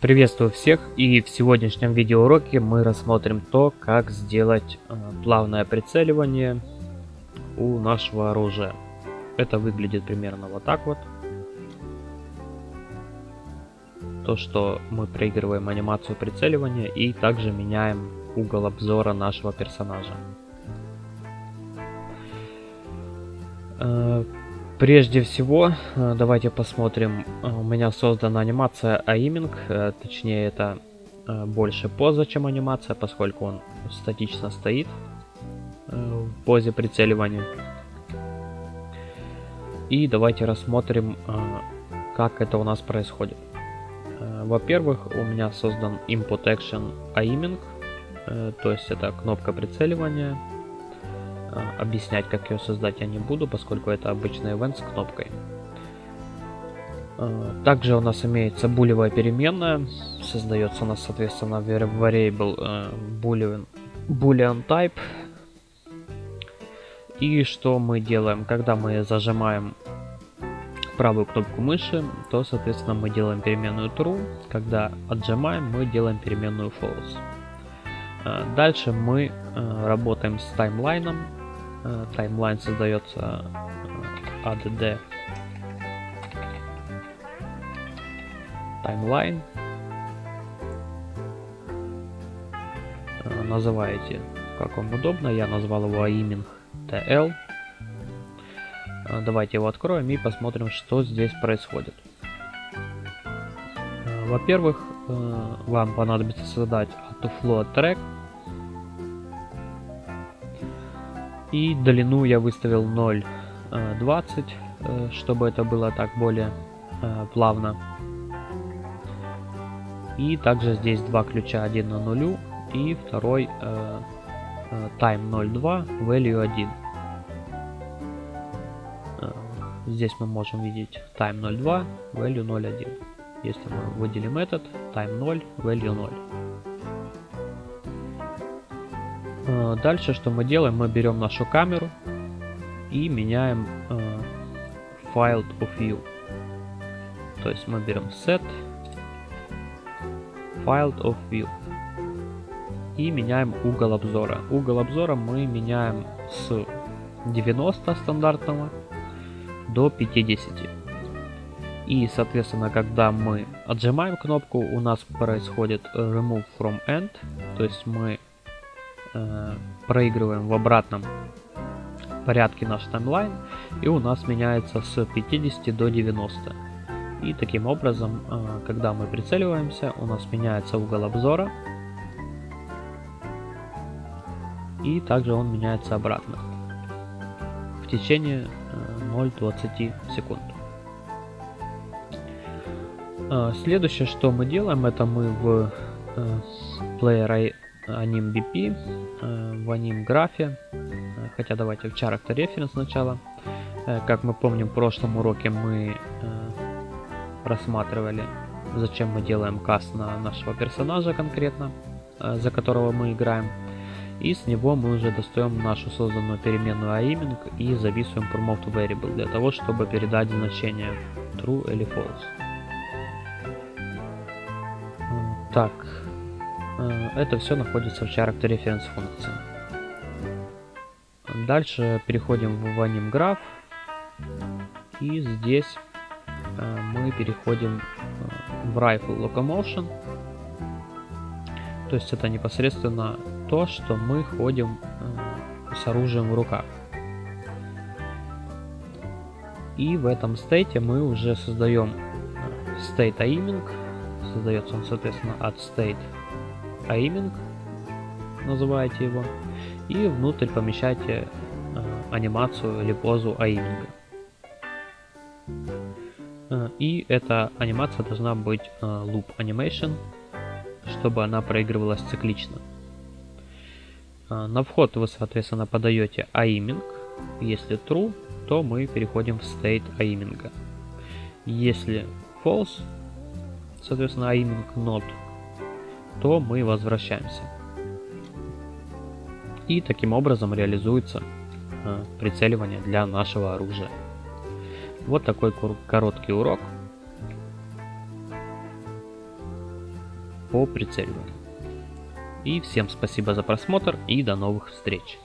Приветствую всех и в сегодняшнем видеоуроке мы рассмотрим то, как сделать э, плавное прицеливание у нашего оружия. Это выглядит примерно вот так вот. То, что мы проигрываем анимацию прицеливания и также меняем угол обзора нашего персонажа. Прежде всего, э, давайте посмотрим. Э, у меня создана анимация аиминг, э, точнее это больше поза, чем анимация, поскольку он статично стоит в позе прицеливания. И давайте рассмотрим, как это у нас происходит. Во-первых, у меня создан Input Action Aiming, то есть это кнопка прицеливания, объяснять, как ее создать я не буду, поскольку это обычный event с кнопкой. А, также у нас имеется булевая переменная. Создается у нас, соответственно, variable э, boolean, boolean type. И что мы делаем? Когда мы зажимаем правую кнопку мыши, то, соответственно, мы делаем переменную true. Когда отжимаем, мы делаем переменную false. А, дальше мы работаем с таймлайном. Э, таймлайн создается э, add таймлайн. Э, называете как вам удобно. Я назвал его aiming tl. Давайте его откроем и посмотрим, что здесь происходит. Во-первых, вам понадобится создать autoflow track И длину я выставил 0,20, э, э, чтобы это было так более э, плавно. И также здесь два ключа, один на нулю и второй time 0.2, value 1. Здесь мы можем видеть time 0.2, value 0.1. Если мы выделим этот, time 0, value 0. Дальше что мы делаем? Мы берем нашу камеру и меняем э, File of View. То есть мы берем Set File of View и меняем угол обзора. Угол обзора мы меняем с 90 стандартного до 50. И, соответственно, когда мы отжимаем кнопку, у нас происходит Remove from End, то есть мы э, проигрываем в обратном порядке наш таймлайн, и у нас меняется с 50 до 90. И таким образом, э, когда мы прицеливаемся, у нас меняется угол обзора, и также он меняется обратно в течение э, 0,20 секунд. Э, следующее, что мы делаем, это мы в э, Player Anim BP, э, в Anim графе, э, хотя давайте в Character Reference сначала. Э, как мы помним, в прошлом уроке мы рассматривали, зачем мы делаем каст на нашего персонажа конкретно, за которого мы играем. И с него мы уже достаем нашу созданную переменную aiming и записываем promote variable для того, чтобы передать значение true или false. Так, это все находится в Character Reference функции. Дальше переходим в Anim Graph. И здесь э, мы переходим э, в Rifle Locomotion. То есть это непосредственно то, что мы ходим с оружием в руках. И в этом стейте мы уже создаем state aiming. Создается он, соответственно, от state aiming, называете его, и внутрь помещайте э, анимацию или позу аиминга. Э, и эта анимация должна быть э, loop animation, чтобы она проигрывалась циклично. На вход вы, соответственно, подаете aiming. Если true, то мы переходим в state aiming. Если false, соответственно, aiming not то мы возвращаемся. И таким образом реализуется э, прицеливание для нашего оружия. Вот такой короткий урок. по прицеливанию. И всем спасибо за просмотр и до новых встреч.